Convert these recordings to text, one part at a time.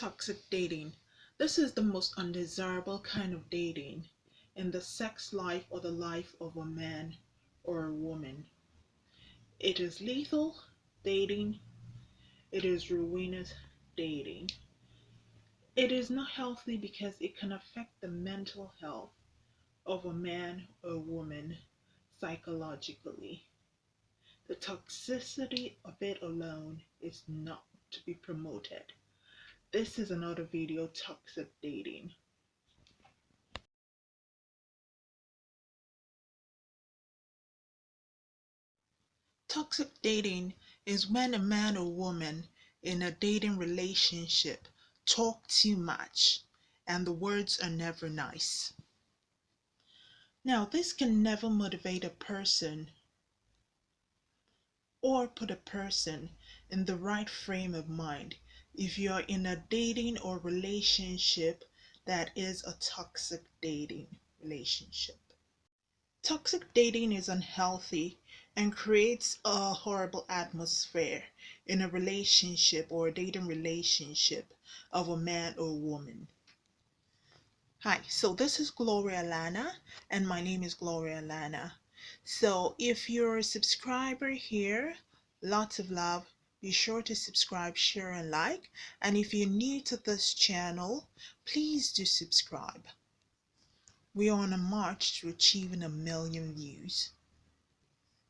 Toxic dating. This is the most undesirable kind of dating in the sex life or the life of a man or a woman. It is lethal dating. It is ruinous dating. It is not healthy because it can affect the mental health of a man or woman psychologically. The toxicity of it alone is not to be promoted. This is another video, toxic dating. Toxic dating is when a man or woman in a dating relationship talk too much and the words are never nice. Now, this can never motivate a person or put a person in the right frame of mind if you're in a dating or relationship that is a toxic dating relationship. Toxic dating is unhealthy and creates a horrible atmosphere in a relationship or a dating relationship of a man or woman. Hi, so this is Gloria Lana, and my name is Gloria Lana. So if you're a subscriber here, lots of love. Be sure to subscribe, share, and like. And if you're new to this channel, please do subscribe. We are on a march to achieving a million views.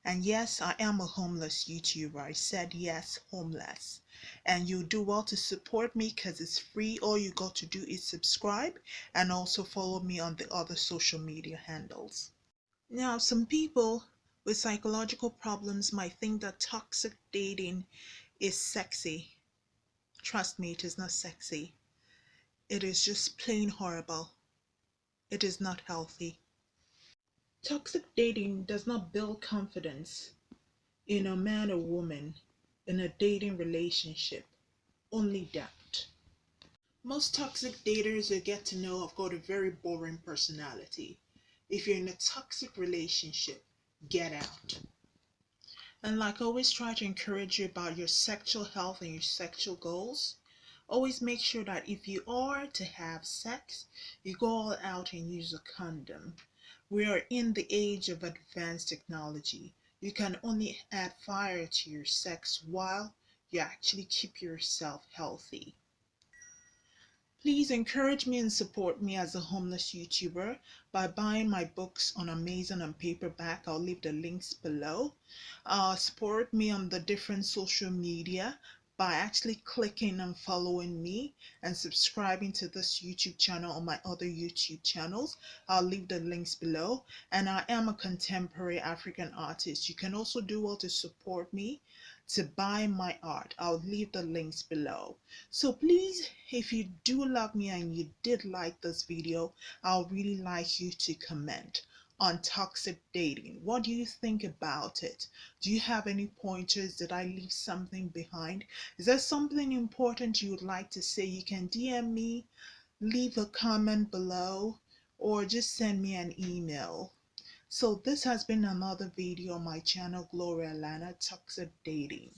And yes, I am a homeless YouTuber. I said yes, homeless. And you do well to support me because it's free. All you got to do is subscribe and also follow me on the other social media handles. Now, some people with psychological problems might think that toxic dating is sexy. Trust me, it is not sexy. It is just plain horrible. It is not healthy. Toxic dating does not build confidence in a man or woman in a dating relationship, only doubt. Most toxic daters you get to know have got a very boring personality. If you're in a toxic relationship, get out. And like always try to encourage you about your sexual health and your sexual goals. Always make sure that if you are to have sex, you go all out and use a condom. We are in the age of advanced technology. You can only add fire to your sex while you actually keep yourself healthy. Please encourage me and support me as a homeless YouTuber by buying my books on Amazon and paperback. I'll leave the links below. Uh, support me on the different social media by actually clicking and following me and subscribing to this YouTube channel or my other YouTube channels. I'll leave the links below. And I am a contemporary African artist. You can also do well to support me to buy my art. I'll leave the links below. So please, if you do love me and you did like this video, I'll really like you to comment on toxic dating. What do you think about it? Do you have any pointers? Did I leave something behind? Is there something important you would like to say? You can DM me, leave a comment below, or just send me an email. So this has been another video on my channel, Gloria Lana Toxic Dating.